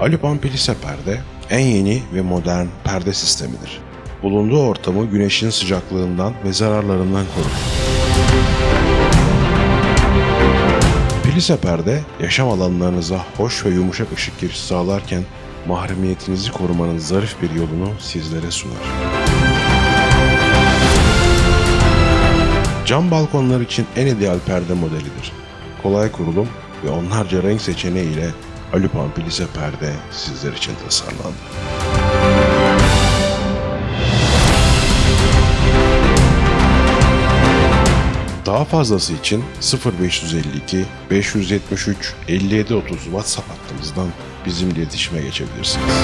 Alupan Pilise perde en yeni ve modern perde sistemidir. Bulunduğu ortamı güneşin sıcaklığından ve zararlarından korur. Pilise perde yaşam alanlarınıza hoş ve yumuşak ışık girişi sağlarken mahremiyetinizi korumanın zarif bir yolunu sizlere sunar. Cam balkonlar için en ideal perde modelidir. Kolay kurulum ve onlarca renk seçeneği ile Alupan Pilise perde sizler için tasarlandı. Daha fazlası için 0552 573 5730 WhatsApp hattımızdan bizimle iletişime geçebilirsiniz.